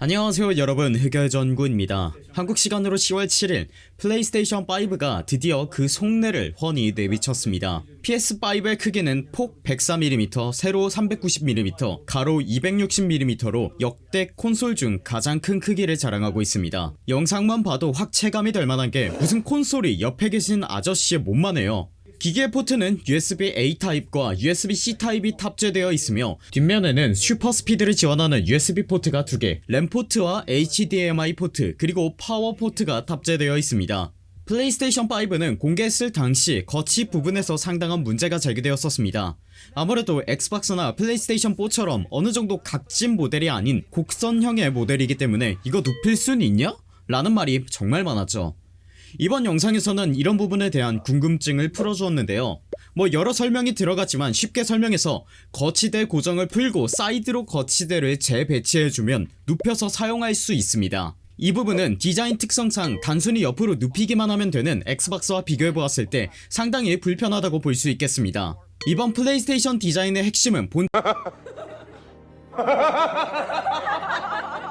안녕하세요 여러분. 흑열전구입니다. 한국 시간으로 10월 7일 플레이스테이션 5가 드디어 그 속내를 훤히 내비쳤습니다. PS5의 크기는 폭 104mm, 세로 390mm, 가로 260mm로 역대 콘솔 중 가장 큰 크기를 자랑하고 있습니다. 영상만 봐도 확 체감이 될 만한 게 무슨 콘솔이 옆에 계신 아저씨의 몸만 해요 기기의 포트는 USB-A 타입과 USB-C 타입이 탑재되어 있으며 뒷면에는 super speed를 지원하는 USB 포트가 2개, 랜 포트와 HDMI 포트 그리고 파워 포트가 탑재되어 있습니다. 플레이스테이션 5는 공개했을 당시 거치 부분에서 상당한 문제가 제기되었었습니다. 아무래도 엑스박스나 플레이스테이션 4처럼 어느정도 각진 모델이 아닌 곡선형의 모델이기 때문에 이거 눕힐 순 있냐? 라는 말이 정말 많았죠. 이번 영상에서는 이런 부분에 대한 궁금증을 풀어주었는데요. 뭐 여러 설명이 들어갔지만 쉽게 설명해서 거치대 고정을 풀고 사이드로 거치대를 재배치해주면 눕혀서 사용할 수 있습니다. 이 부분은 디자인 특성상 단순히 옆으로 눕히기만 하면 되는 엑스박스와 비교해보았을 때 상당히 불편하다고 볼 수 있겠습니다. 이번 플레이스테이션 디자인의 핵심은 본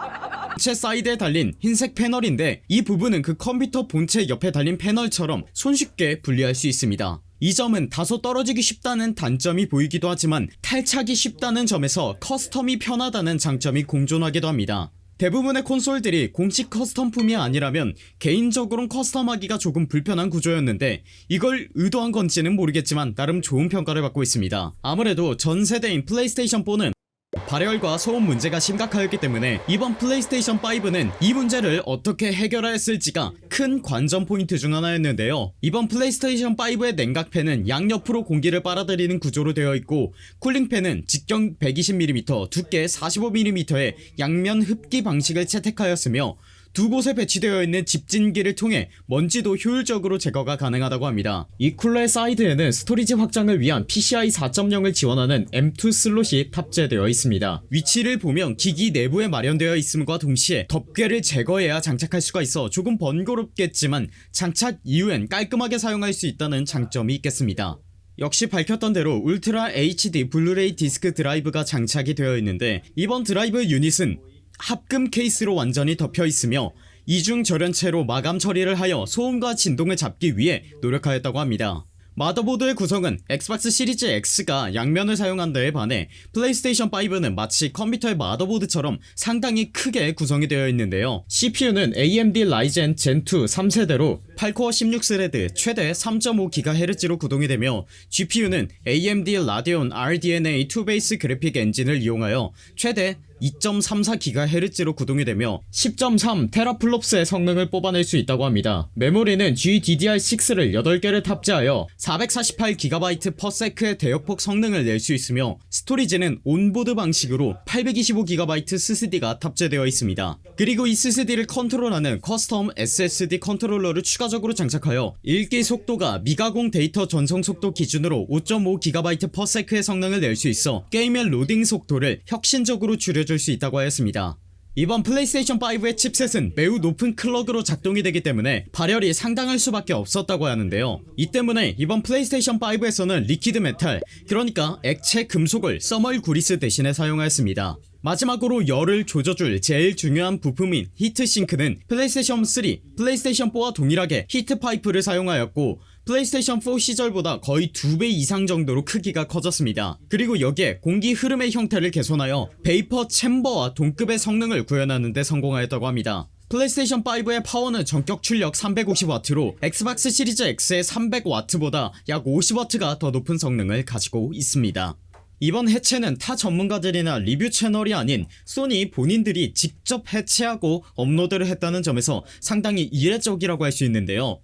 본체 사이드에 달린 흰색 패널인데 이 부분은 그 컴퓨터 본체 옆에 달린 패널처럼 손쉽게 분리할 수 있습니다. 이 점은 다소 떨어지기 쉽다는 단점이 보이기도 하지만 탈착이 쉽다는 점에서 custom이 편하다는 장점이 공존하기도 합니다. 대부분의 콘솔들이 공식 custom품이 아니라면 개인적으로는 custom하기가 조금 불편한 구조였는데 이걸 의도한 건지는 모르겠지만 나름 좋은 평가를 받고 있습니다. 아무래도 전세대인 플레이스테이션4는 발열과 소음 문제가 심각하였기 때문에 이번 플레이스테이션 5는 이 문제를 어떻게 해결하였을지가 큰 관전 포인트 중 하나였는데요. 이번 플레이스테이션 5의 냉각팬은 양옆으로 공기를 빨아들이는 구조로 되어 있고 cooling 팬은 직경 120mm 두께 45mm의 양면 흡기 방식을 채택하였으며 두 곳에 배치되어 있는 집진기를 통해 먼지도 효율적으로 제거가 가능하다고 합니다. 이 쿨러의 사이드에는 storage 확장을 위한 PCI 4.0을 지원하는 M2 슬롯이 탑재되어 있습니다. 위치를 보면 기기 내부에 마련되어 있음과 동시에 덮개를 제거해야 장착할 수가 있어 조금 번거롭겠지만 장착 이후엔 깔끔하게 사용할 수 있다는 장점이 있겠습니다. 역시 밝혔던 대로 울트라 HD 블루레이 디스크 드라이브가 장착이 되어 있는데 이번 드라이브 유닛은 합금 케이스로 완전히 덮여있으며 이중 절연체로 마감 처리를 하여 소음과 진동을 잡기 위해 노력하였다고 합니다. 마더보드의 구성은 엑스박스 시리즈 X가 양면을 사용한 데에 반해 플레이스테이션 5는 마치 컴퓨터의 마더보드처럼 상당히 크게 구성이 되어 있는데요. CPU는 AMD 라이젠 젠2 3세대로 8코어 16 thread 최대 3.5GHz로 구동이 되며 GPU는 AMD 라데온 RDNA 2베이스 그래픽 엔진을 이용하여 최대 2.34GHz로 구동이 되며 10.3 teraflops의 성능을 뽑아낼 수 있다고 합니다. 메모리는 GDDR6를 8개를 탑재하여 448GB/s의 대역폭 성능을 낼 수 있으며 storage는 onboard 방식으로 825GB SSD가 탑재되어 있습니다. 그리고 이 SSD를 컨트롤하는 custom SSD 컨트롤러를 추가적으로 장착하여 읽기 속도가 미가공 데이터 전송 속도 기준으로 5.5GB/s의 성능을 낼 수 있어 게임의 로딩 속도를 혁신적으로 줄여 줄 수 있다고 하였습니다. 이번 플레이스테이션 5의 chipset은 매우 높은 clock으로 작동이 되기 때문에 발열이 상당할 수밖에 없었다고 하는데요. 이 때문에 이번 플레이스테이션 5에서는 liquid metal 그러니까 액체 금속을 thermal 구리스 대신에 사용하였습니다 마지막으로 열을 조져줄 제일 중요한 부품인 heat sink는 플레이스테이션 3, 플레이스테이션 4와 동일하게 heat pipe를 사용하였고 플레이스테이션 4 시절보다 거의 2배 이상 정도로 크기가 커졌습니다. 그리고 여기에 공기 흐름의 형태를 개선하여 베이퍼 챔버와 동급의 성능을 구현하는 데 성공하였다고 합니다. 플레이스테이션 5의 파워는 정격 출력 350W로 엑스박스 시리즈 X의 300W보다 약 50W가 더 높은 성능을 가지고 있습니다 이번 해체는 타 전문가들이나 리뷰 채널이 아닌 소니 본인들이 직접 해체하고 업로드를 했다는 점에서 상당히 이례적이라고 할 수 있는데요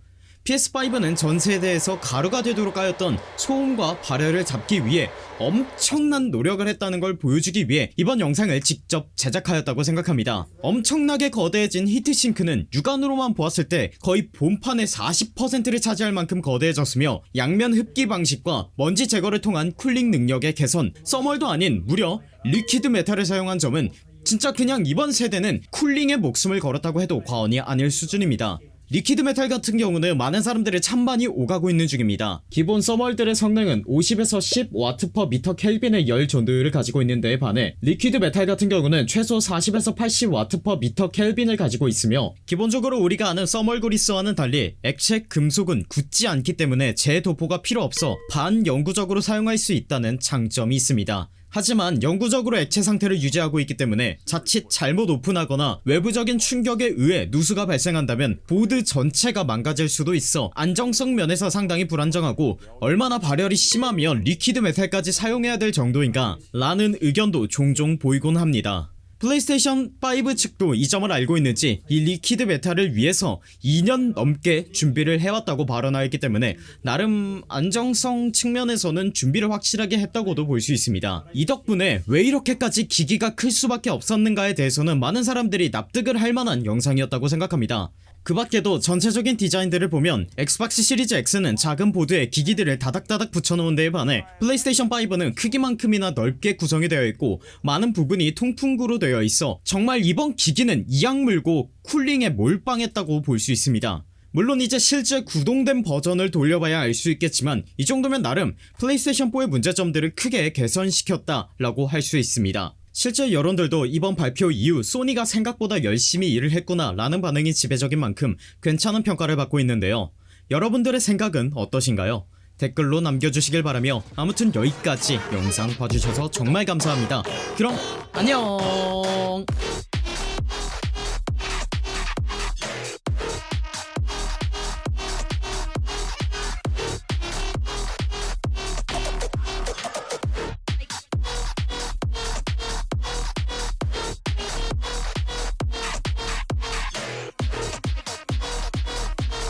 PS5는 전 세대에서 가루가 되도록 까였던 소음과 발열을 잡기 위해 엄청난 노력을 했다는 걸 보여주기 위해 이번 영상을 직접 제작하였다고 생각합니다. 엄청나게 거대해진 heat sink는 육안으로만 보았을 때 거의 본판의 40%를 차지할 만큼 거대해졌으며 양면 흡기 방식과 먼지 제거를 통한 cooling 능력의 개선 thermal도 아닌 무려 liquid metal을 사용한 점은 진짜 그냥 이번 세대는 cooling에 목숨을 걸었다고 해도 과언이 아닐 수준입니다 liquid metal 같은 경우는 많은 사람들의 찬반이 오가고 있는 중입니다. 기본 thermal들의 성능은 50에서 10W 미터 켈빈의 열 전도율을 가지고 있는데 반해 liquid metal 같은 경우는 최소 40에서 80W 미터 켈빈을 가지고 있으며 기본적으로 우리가 아는 thermal 그리스와는 달리 액체 금속은 굳지 않기 때문에 재도포가 필요 없어 반영구적으로 사용할 수 있다는 장점이 있습니다 하지만 영구적으로 액체 상태를 유지하고 있기 때문에 자칫 잘못 오픈하거나 외부적인 충격에 의해 누수가 발생한다면 보드 전체가 망가질 수도 있어 안정성 면에서 상당히 불안정하고 얼마나 발열이 심하면 liquid metal까지 사용해야 될 정도인가 라는 의견도 종종 보이곤 합니다 플레이스테이션 5 측도 이 점을 알고 있는지 이 liquid metal을 위해서 2년 넘게 준비를 해왔다고 발언하였기 때문에 나름 안정성 측면에서는 준비를 확실하게 했다고도 볼 수 있습니다. 이 덕분에 왜 이렇게까지 기기가 클 수밖에 없었는가에 대해서는 많은 사람들이 납득을 할 만한 영상이었다고 생각합니다. 그 밖에도 전체적인 디자인들을 보면 엑스박스 시리즈 X는 작은 보드에 기기들을 다닥다닥 붙여놓은 데에 반해 플레이스테이션 5는 크기만큼이나 넓게 구성이 되어 있고 많은 부분이 통풍구로 되어 있어 정말 이번 기기는 이악 물고 cooling에 몰빵했다고 볼 수 있습니다. 물론 이제 실제 구동된 버전을 돌려봐야 알 수 있겠지만 이 정도면 나름 플레이스테이션4의 문제점들을 크게 개선시켰다 라고 할 수 있습니다. 실제 여론들도 이번 발표 이후 소니가 생각보다 열심히 일을 했구나 라는 반응이 지배적인 만큼 괜찮은 평가를 받고 있는데요. 여러분들의 생각은 어떠신가요? 댓글로 남겨주시길 바라며 아무튼 여기까지 영상 봐주셔서 정말 감사합니다. 그럼 안녕